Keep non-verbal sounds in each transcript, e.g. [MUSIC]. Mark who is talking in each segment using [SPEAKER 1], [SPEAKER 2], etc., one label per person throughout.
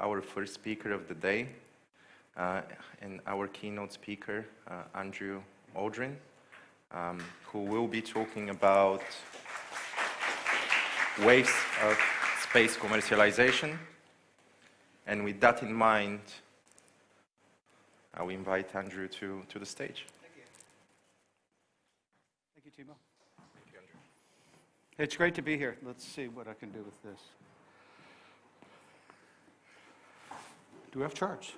[SPEAKER 1] our first speaker of the day, uh, and our keynote speaker, uh, Andrew Aldrin, um, who will be talking about waves of space commercialization. And with that in mind, I will invite Andrew to, to the stage.
[SPEAKER 2] Thank you. Thank you, Timo. Thank you, Andrew. It's great to be here. Let's see what I can do with this. Do we have charts?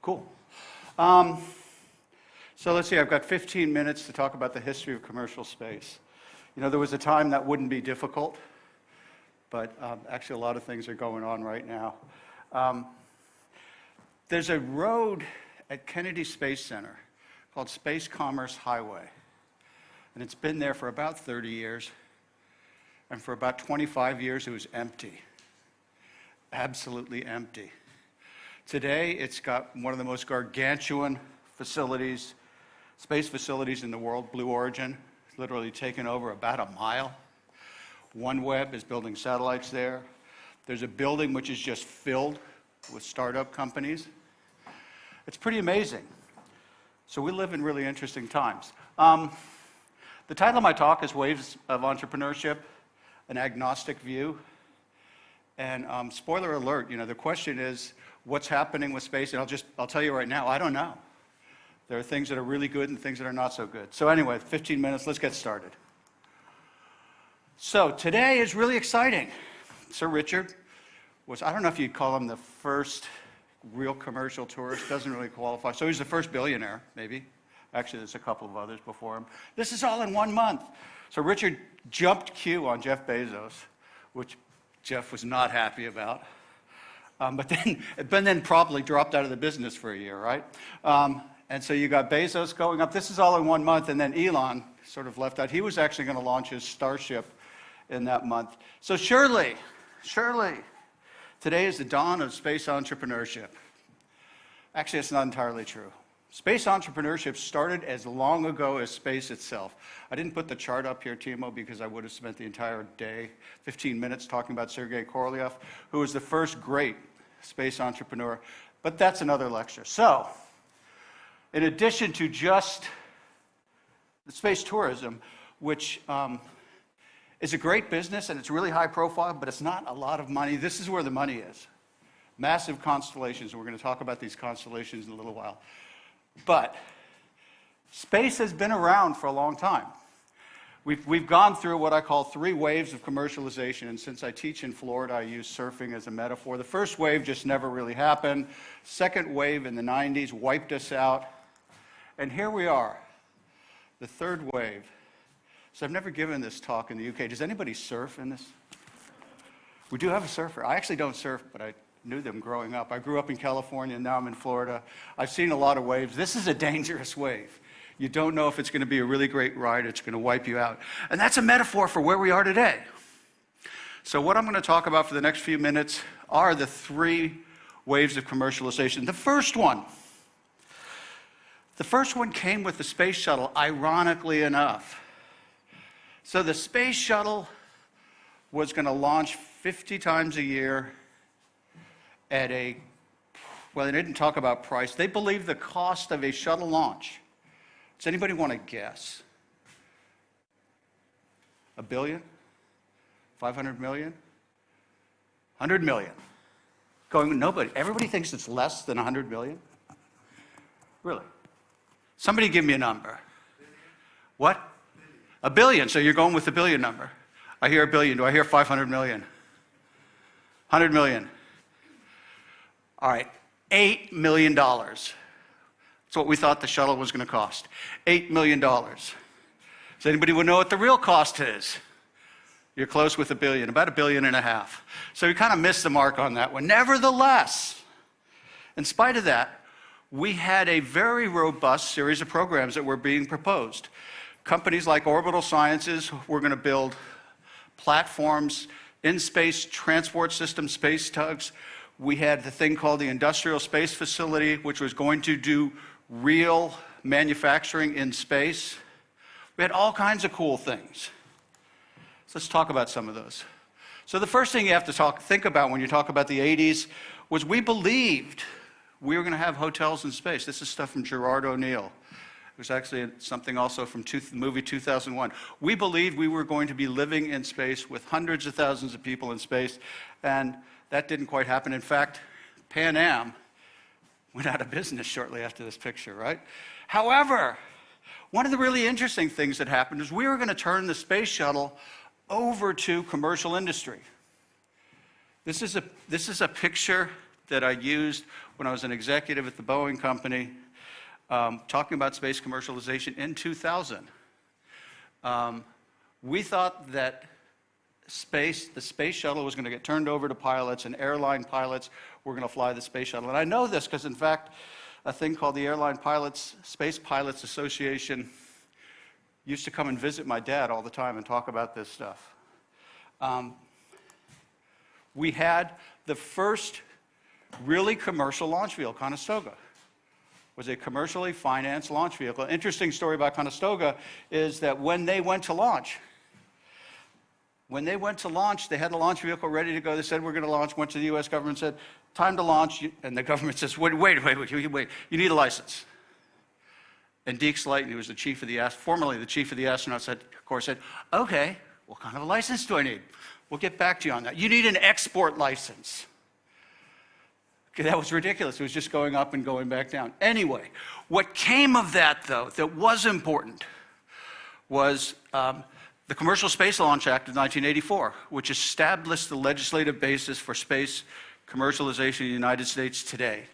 [SPEAKER 2] Cool. Um, so let's see, I've got 15 minutes to talk about the history of commercial space. You know, there was a time that wouldn't be difficult, but um, actually a lot of things are going on right now. Um, there's a road at Kennedy Space Center called Space Commerce Highway, and it's been there for about 30 years, and for about 25 years it was empty absolutely empty. Today, it's got one of the most gargantuan facilities, space facilities in the world, Blue Origin. Literally taken over about a mile. OneWeb is building satellites there. There's a building which is just filled with startup companies. It's pretty amazing. So we live in really interesting times. Um, the title of my talk is Waves of Entrepreneurship, an Agnostic View. And um, spoiler alert, you know, the question is, what's happening with space? And I'll just, I'll tell you right now, I don't know. There are things that are really good and things that are not so good. So anyway, 15 minutes, let's get started. So today is really exciting. Sir Richard was, I don't know if you'd call him the first real commercial tourist, doesn't really qualify. So he's the first billionaire, maybe. Actually, there's a couple of others before him. This is all in one month. So Richard jumped queue on Jeff Bezos, which Jeff was not happy about. Um, but then, [LAUGHS] but then probably dropped out of the business for a year, right? Um, and so you got Bezos going up. This is all in one month, and then Elon sort of left out. He was actually going to launch his Starship in that month. So surely, surely, today is the dawn of space entrepreneurship. Actually, it's not entirely true. Space entrepreneurship started as long ago as space itself. I didn't put the chart up here, Timo, because I would have spent the entire day, 15 minutes, talking about Sergei Korolev, who was the first great space entrepreneur. But that's another lecture. So, in addition to just the space tourism, which um, is a great business and it's really high profile, but it's not a lot of money. This is where the money is. Massive constellations. We're going to talk about these constellations in a little while. But space has been around for a long time. We've, we've gone through what I call three waves of commercialization, and since I teach in Florida, I use surfing as a metaphor. The first wave just never really happened. Second wave in the 90s wiped us out. And here we are, the third wave. So I've never given this talk in the UK. Does anybody surf in this? We do have a surfer. I actually don't surf, but I knew them growing up. I grew up in California, and now I'm in Florida. I've seen a lot of waves. This is a dangerous wave. You don't know if it's going to be a really great ride, it's going to wipe you out. And that's a metaphor for where we are today. So, what I'm going to talk about for the next few minutes are the three waves of commercialization. The first one, the first one came with the space shuttle, ironically enough. So, the space shuttle was going to launch 50 times a year at a, well, they didn't talk about price. They believe the cost of a shuttle launch. Does anybody want to guess? A billion? 500 million? 100 million? Going, nobody. Everybody thinks it's less than 100 million? Really? Somebody give me a number. What? A billion. So you're going with the billion number. I hear a billion. Do I hear 500 million? 100 million. All right, $8 million. That's what we thought the shuttle was going to cost. $8 million. Does anybody know what the real cost is? You're close with a billion, about a billion and a half. So we kind of missed the mark on that one. Nevertheless, in spite of that, we had a very robust series of programs that were being proposed. Companies like Orbital Sciences were going to build platforms, in space transport systems, space tugs we had the thing called the Industrial Space Facility, which was going to do real manufacturing in space. We had all kinds of cool things. So let's talk about some of those. So the first thing you have to talk, think about when you talk about the 80s was we believed we were going to have hotels in space. This is stuff from Gerard O'Neill. It was actually something also from two, the movie 2001. We believed we were going to be living in space with hundreds of thousands of people in space, and that didn't quite happen. In fact, Pan Am went out of business shortly after this picture, right? However, one of the really interesting things that happened is we were going to turn the space shuttle over to commercial industry. This is a, this is a picture that I used when I was an executive at the Boeing Company, um, talking about space commercialization in 2000. Um, we thought that space, the space shuttle was going to get turned over to pilots, and airline pilots were going to fly the space shuttle. And I know this because, in fact, a thing called the Airline Pilots, Space Pilots Association used to come and visit my dad all the time and talk about this stuff. Um, we had the first really commercial launch vehicle, Conestoga. Was a commercially financed launch vehicle. Interesting story about Conestoga is that when they went to launch, when they went to launch, they had a launch vehicle ready to go. They said, We're going to launch. Went to the US government, said, Time to launch. And the government [LAUGHS] says, Wait, wait, wait, wait, wait. You need a license. And Deke Slayton, who was the chief of the, formerly the chief of the astronauts, said, of course, said, Okay, what kind of a license do I need? We'll get back to you on that. You need an export license. Okay, that was ridiculous. It was just going up and going back down. Anyway, what came of that, though, that was important was um, the Commercial Space Launch Act of 1984, which established the legislative basis for space commercialization in the United States today.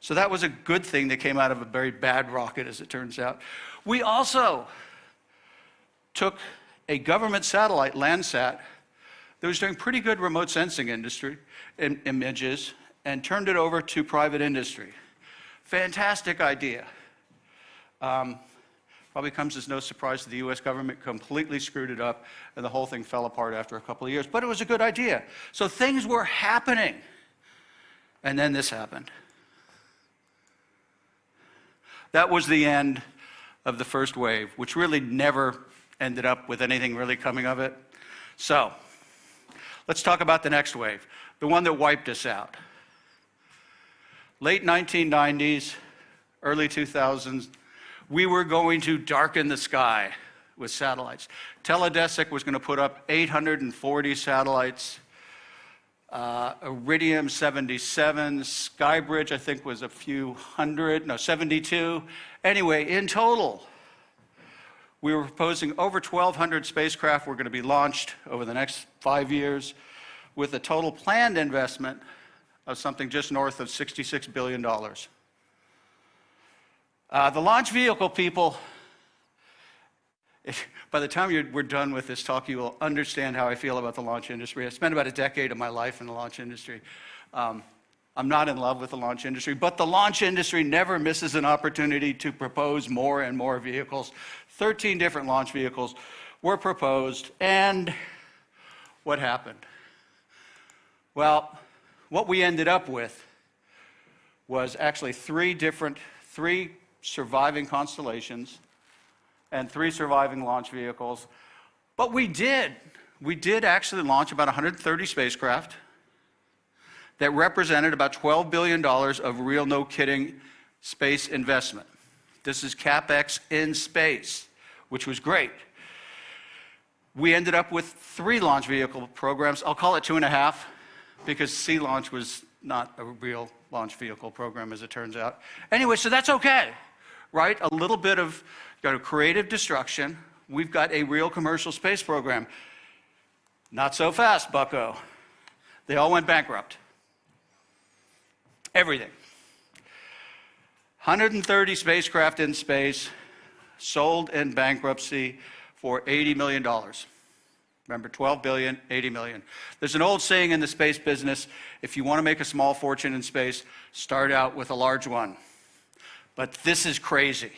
[SPEAKER 2] So that was a good thing that came out of a very bad rocket, as it turns out. We also took a government satellite, Landsat, that was doing pretty good remote sensing industry in, images and turned it over to private industry. Fantastic idea. Um, Probably comes as no surprise that the US government completely screwed it up and the whole thing fell apart after a couple of years. But it was a good idea. So things were happening. And then this happened. That was the end of the first wave, which really never ended up with anything really coming of it. So let's talk about the next wave, the one that wiped us out. Late 1990s, early 2000s, we were going to darken the sky with satellites. Teledesic was going to put up 840 satellites. Uh, Iridium 77, Skybridge, I think, was a few hundred, no, 72. Anyway, in total, we were proposing over 1,200 spacecraft were going to be launched over the next five years with a total planned investment of something just north of $66 billion. Uh, the launch vehicle people, if, by the time we're done with this talk, you will understand how I feel about the launch industry. I spent about a decade of my life in the launch industry. Um, I'm not in love with the launch industry, but the launch industry never misses an opportunity to propose more and more vehicles. 13 different launch vehicles were proposed, and what happened? Well, what we ended up with was actually three different, three surviving constellations and three surviving launch vehicles. But we did. We did actually launch about 130 spacecraft that represented about $12 billion of real, no kidding, space investment. This is CapEx in space, which was great. We ended up with three launch vehicle programs. I'll call it two and a half because Sea Launch was not a real launch vehicle program, as it turns out. Anyway, so that's okay right? A little bit of got a creative destruction. We've got a real commercial space program. Not so fast, bucko. They all went bankrupt. Everything. 130 spacecraft in space, sold in bankruptcy for $80 million. Remember, 12 billion, 80 million. There's an old saying in the space business if you want to make a small fortune in space, start out with a large one. But this is crazy.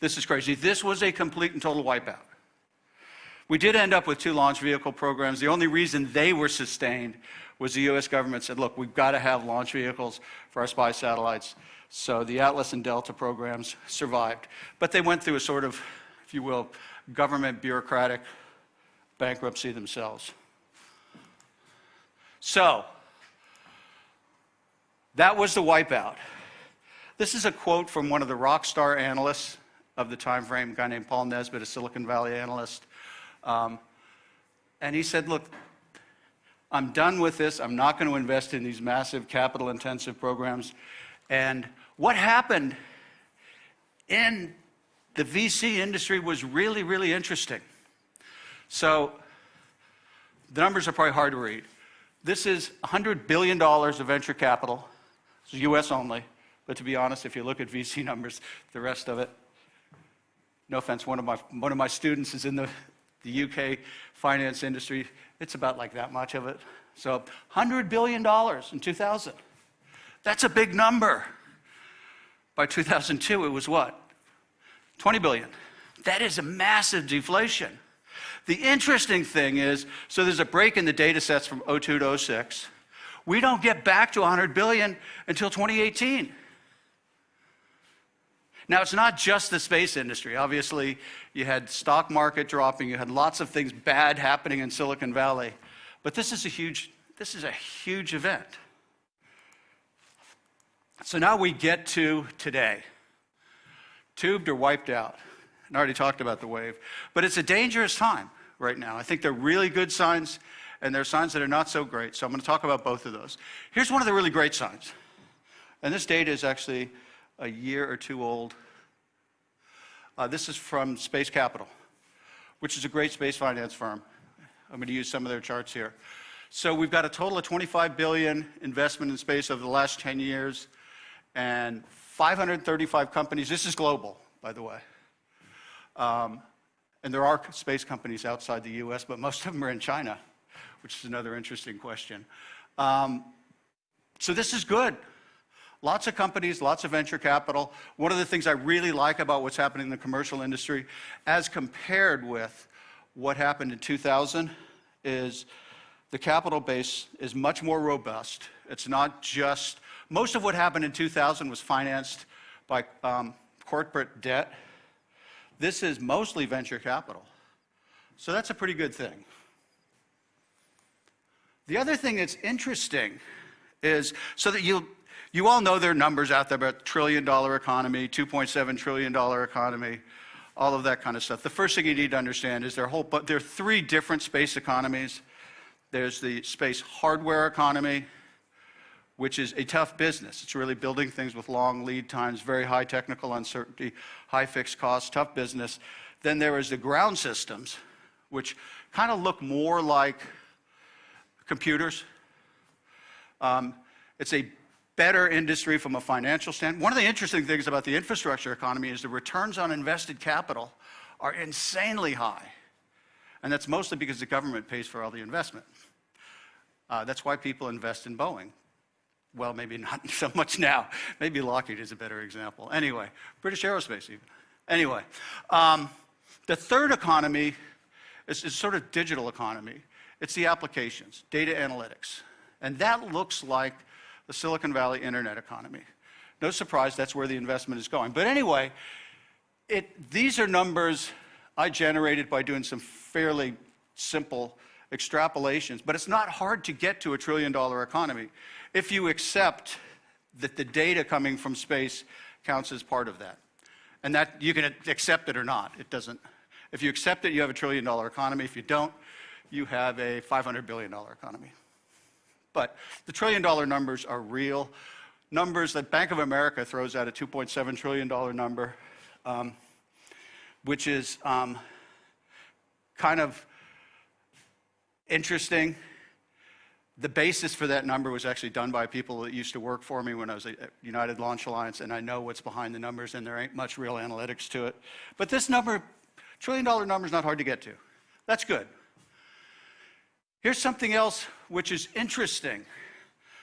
[SPEAKER 2] This is crazy. This was a complete and total wipeout. We did end up with two launch vehicle programs. The only reason they were sustained was the US government said, look, we've got to have launch vehicles for our spy satellites. So the Atlas and Delta programs survived. But they went through a sort of, if you will, government bureaucratic bankruptcy themselves. So, that was the wipeout. This is a quote from one of the rock star analysts of the time frame, a guy named Paul Nesbitt, a Silicon Valley analyst. Um, and he said, Look, I'm done with this. I'm not going to invest in these massive capital intensive programs. And what happened in the VC industry was really, really interesting. So, the numbers are probably hard to read. This is $100 billion of venture capital, it's US only. But to be honest, if you look at VC numbers, the rest of it, no offense, one of my, one of my students is in the, the UK finance industry. It's about like that much of it. So $100 billion in 2000. That's a big number. By 2002, it was what? 20 billion. That is a massive deflation. The interesting thing is, so there's a break in the data sets from 02 to 06. We don't get back to 100 billion until 2018. Now, it's not just the space industry. Obviously, you had stock market dropping, you had lots of things bad happening in Silicon Valley. But this is a huge, this is a huge event. So now we get to today. Tubed or wiped out. I already talked about the wave. But it's a dangerous time right now. I think there are really good signs, and there are signs that are not so great. So I'm going to talk about both of those. Here's one of the really great signs. And this data is actually a year or two old. Uh, this is from Space Capital, which is a great space finance firm. I'm going to use some of their charts here. So we've got a total of 25 billion investment in space over the last 10 years, and 535 companies. This is global, by the way. Um, and there are space companies outside the U.S., but most of them are in China, which is another interesting question. Um, so this is good. Lots of companies, lots of venture capital. One of the things I really like about what's happening in the commercial industry, as compared with what happened in 2000, is the capital base is much more robust. It's not just, most of what happened in 2000 was financed by um, corporate debt. This is mostly venture capital. So that's a pretty good thing. The other thing that's interesting is so that you you all know there are numbers out there about trillion dollar economy, 2.7 trillion dollar economy, all of that kind of stuff. The first thing you need to understand is there are, whole, but there are three different space economies. There's the space hardware economy, which is a tough business. It's really building things with long lead times, very high technical uncertainty, high fixed costs, tough business. Then there is the ground systems, which kind of look more like computers. Um, it's a better industry from a financial standpoint. One of the interesting things about the infrastructure economy is the returns on invested capital are insanely high. And that's mostly because the government pays for all the investment. Uh, that's why people invest in Boeing. Well, maybe not [LAUGHS] so much now. Maybe Lockheed is a better example. Anyway, British Aerospace, even. Anyway, um, the third economy is, is sort of digital economy. It's the applications, data analytics. And that looks like the Silicon Valley internet economy. No surprise, that's where the investment is going. But anyway, it, these are numbers I generated by doing some fairly simple extrapolations, but it's not hard to get to a trillion dollar economy if you accept that the data coming from space counts as part of that. And that you can accept it or not. It doesn't. If you accept it, you have a trillion dollar economy. If you don't, you have a $500 billion economy. But the trillion dollar numbers are real. Numbers that Bank of America throws out a $2.7 trillion number, um, which is um, kind of interesting. The basis for that number was actually done by people that used to work for me when I was at United Launch Alliance, and I know what's behind the numbers, and there ain't much real analytics to it. But this number, trillion dollar number, is not hard to get to. That's good. Here's something else which is interesting.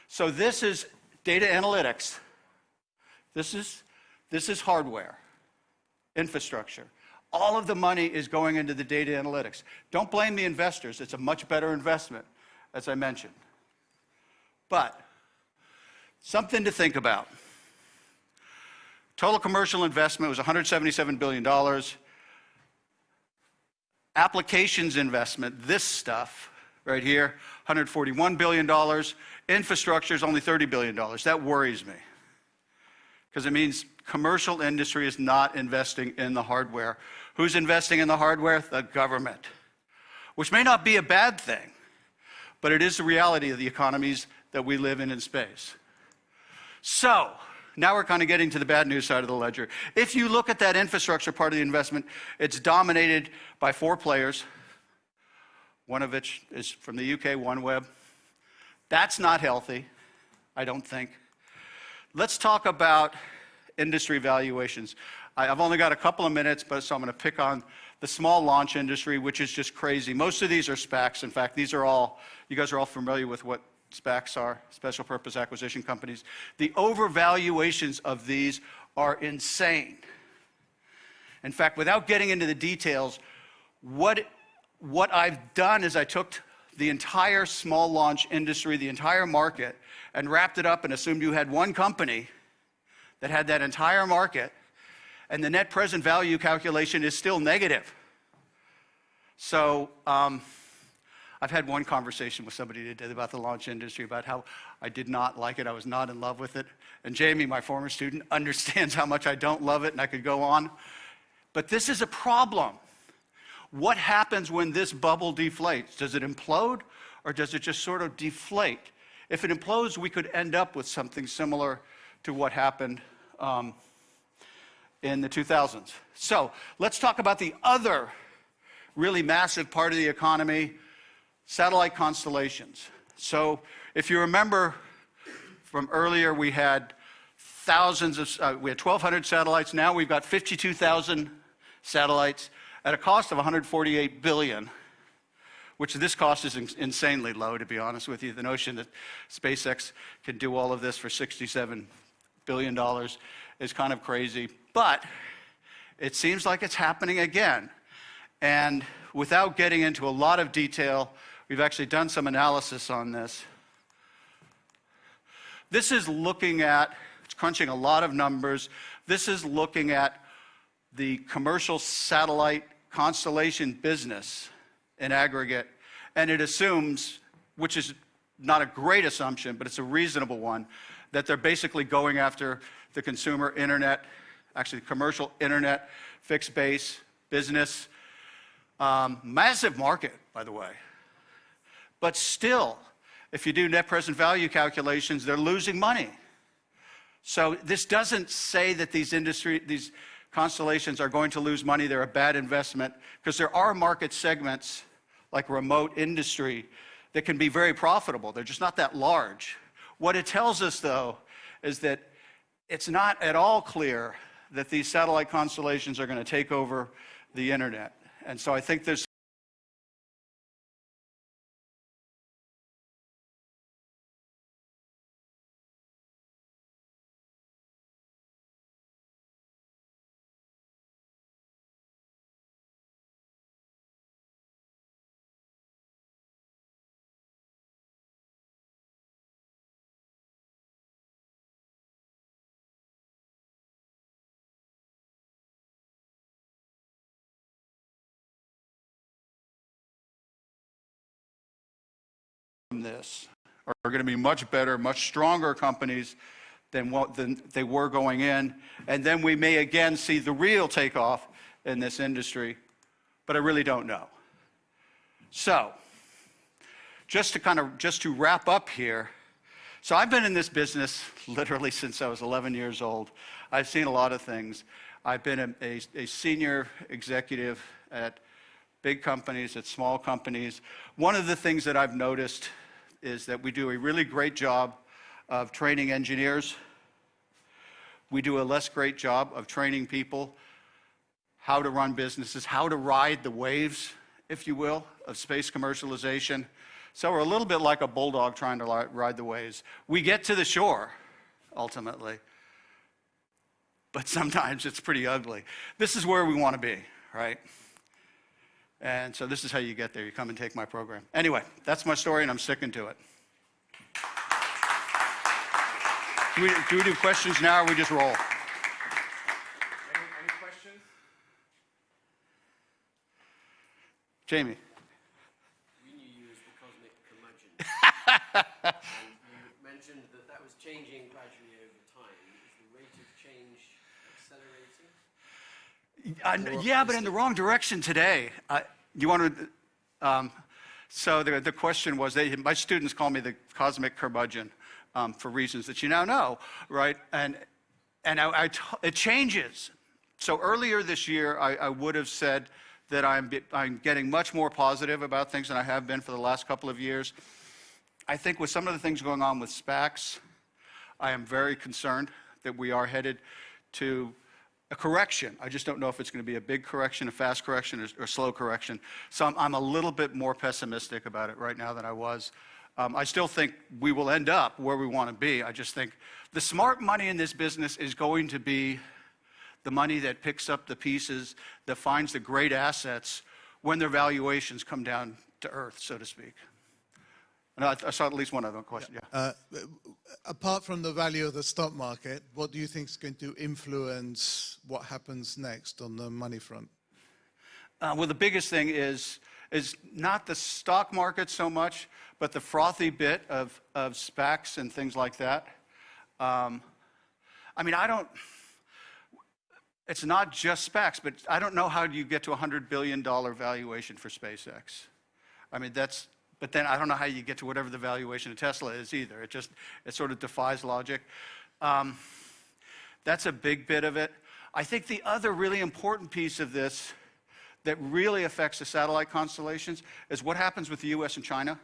[SPEAKER 2] So this is data analytics. This is, this is hardware, infrastructure. All of the money is going into the data analytics. Don't blame the investors. It's a much better investment, as I mentioned. But something to think about. Total commercial investment was $177 billion. Applications investment, this stuff, right here, $141 billion. Infrastructure is only $30 billion. That worries me because it means commercial industry is not investing in the hardware. Who's investing in the hardware? The government, which may not be a bad thing, but it is the reality of the economies that we live in in space. So, now we're kind of getting to the bad news side of the ledger. If you look at that infrastructure part of the investment, it's dominated by four players, one of which is from the UK, OneWeb. That's not healthy, I don't think. Let's talk about industry valuations. I've only got a couple of minutes, but so I'm going to pick on the small launch industry, which is just crazy. Most of these are SPACs. In fact, these are all, you guys are all familiar with what SPACs are, special purpose acquisition companies. The overvaluations of these are insane. In fact, without getting into the details, what, what I've done is I took the entire small launch industry, the entire market, and wrapped it up and assumed you had one company that had that entire market, and the net present value calculation is still negative. So, um, I've had one conversation with somebody today about the launch industry, about how I did not like it, I was not in love with it. And Jamie, my former student, [LAUGHS] understands how much I don't love it, and I could go on. But this is a problem. What happens when this bubble deflates? Does it implode or does it just sort of deflate? If it implodes, we could end up with something similar to what happened um, in the 2000s. So let's talk about the other really massive part of the economy satellite constellations. So if you remember from earlier, we had thousands of, uh, we had 1,200 satellites. Now we've got 52,000 satellites at a cost of 148 billion, which this cost is in- insanely low, to be honest with you. The notion that SpaceX can do all of this for 67 billion dollars is kind of crazy, but it seems like it's happening again. And without getting into a lot of detail, we've actually done some analysis on this. This is looking at, it's crunching a lot of numbers. This is looking at the commercial satellite constellation business in aggregate, and it assumes, which is not a great assumption, but it's a reasonable one, that they're basically going after the consumer internet, actually commercial internet, fixed base, business. Um, massive market, by the way. But still, if you do net present value calculations, they're losing money. So this doesn't say that these industry, these constellations are going to lose money, they're a bad investment, because there are market segments like remote industry that can be very profitable. They're just not that large. What it tells us, though, is that it's not at all clear that these satellite constellations are going to take over the internet. And so I think there's from this are going to be much better, much stronger companies than what than they were going in. And then we may again see the real takeoff in this industry, but I really don't know. So, just to kind of just to wrap up here, so I've been in this business [LAUGHS] literally since I was 11 years old. I've seen a lot of things. I've been a, a, a senior executive at big companies, at small companies. One of the things that I've noticed is that we do a really great job of training engineers. We do a less great job of training people how to run businesses, how to ride the waves, if you will, of space commercialization. So we're a little bit like a bulldog trying to ride the waves. We get to the shore, ultimately, but sometimes it's pretty ugly. This is where we want to be, right? And so this is how you get there. You come and take my program. Anyway, that's my story, and I'm sticking to it. Do we, do, we do questions now, or we just roll?
[SPEAKER 1] Jamie. You used
[SPEAKER 2] the
[SPEAKER 3] cosmic curmudgeon. [LAUGHS] you mentioned that that was changing gradually over time. Is the rate of change accelerating
[SPEAKER 2] uh, Yeah, but in the wrong direction today. Uh, You want to, um, so the, the question was, they, my students call me the cosmic curmudgeon um, for reasons that you now know, right? And, and I, I t- it changes. So earlier this year, I, I would have said that I'm, I'm getting much more positive about things than I have been for the last couple of years. I think with some of the things going on with SPACs, I am very concerned that we are headed to a correction. I just don't know if it's going to be a big correction, a fast correction, or, or slow correction. So I'm, I'm a little bit more pessimistic about it right now than I was. Um, I still think we will end up where we want to be. I just think the smart money in this business is going to be the money that picks up the pieces, that finds the great assets when their valuations come down to earth, so to speak. I, I saw at least one other question. Yeah.
[SPEAKER 4] Uh, apart from the value of the stock market, what do you think is going to influence what happens next on the money front?
[SPEAKER 2] Uh, well, the biggest thing is, is not the stock market so much, but the frothy bit of, of SPACs and things like that. Um, I mean, I don't, it's not just SPACs, but I don't know how you get to a $100 billion valuation for SpaceX. I mean, that's, but then I don't know how you get to whatever the valuation of Tesla is either. It just, it sort of defies logic. Um, that's a big bit of it. I think the other really important piece of this that really affects the satellite constellations is what happens with the US and China.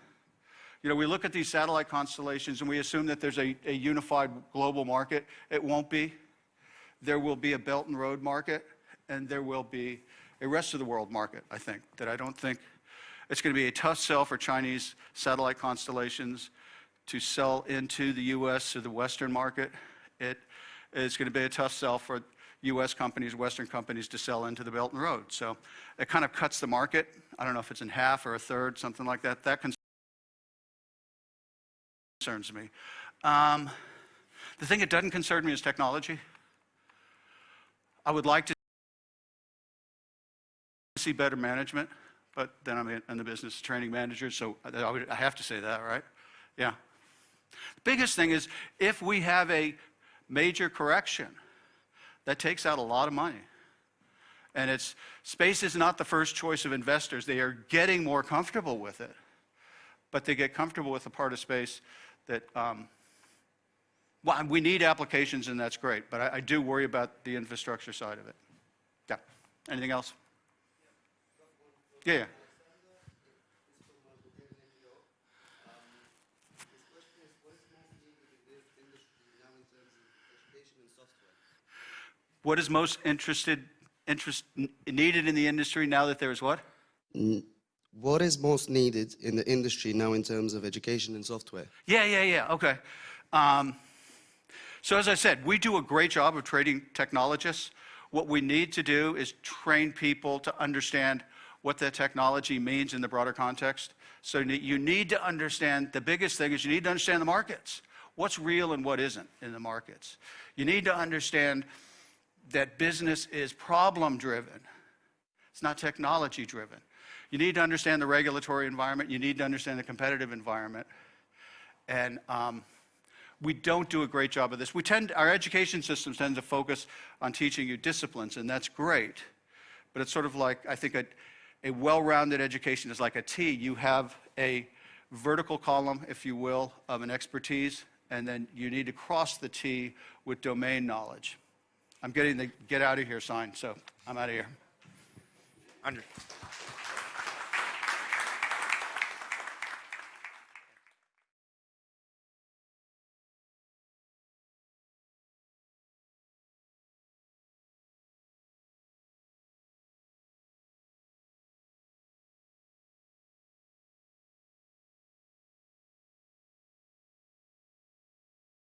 [SPEAKER 2] You know, we look at these satellite constellations and we assume that there's a, a unified global market. It won't be. There will be a Belt and Road market, and there will be a rest of the world market, I think, that I don't think it's going to be a tough sell for Chinese satellite constellations to sell into the US or the Western market. It is going to be a tough sell for US companies, Western companies to sell into the Belt and Road. So it kind of cuts the market. I don't know if it's in half or a third, something like that. That concerns me. Um, the thing that doesn't concern me is technology. I would like to see better management, but then I'm in the business of training managers, so I have to say that, right? Yeah. The biggest thing is if we have a major correction, that takes out a lot of money. And it's space is not the first choice of investors. They are getting more comfortable with it, but they get comfortable with the part of space that um, well, we need applications, and that's great, but I, I do worry about the infrastructure side of it. Yeah. Anything else? Yeah. yeah. What is most interested, interest, needed in the industry now that there is what?
[SPEAKER 5] What is most needed in the industry now in terms of education and software?
[SPEAKER 2] Yeah, yeah, yeah. Okay. Um, so as I said, we do a great job of training technologists. What we need to do is train people to understand what the technology means in the broader context. So you need- to understand, the biggest thing is you need to understand the markets. What's real and what isn't in the markets. You need to understand that business is problem driven. It's not technology driven. You need to understand the regulatory environment. You need to understand the competitive environment. And um, we don't do a great job of this. We tend, our education systems tend to focus on teaching you disciplines, and that's great. But it's sort of like, I think a, a well-rounded education is like a T. You have a vertical column, if you will, of an expertise, and then you need to cross the T with domain knowledge. I'm getting the get out of here sign, so I'm out of here.
[SPEAKER 1] Andrew.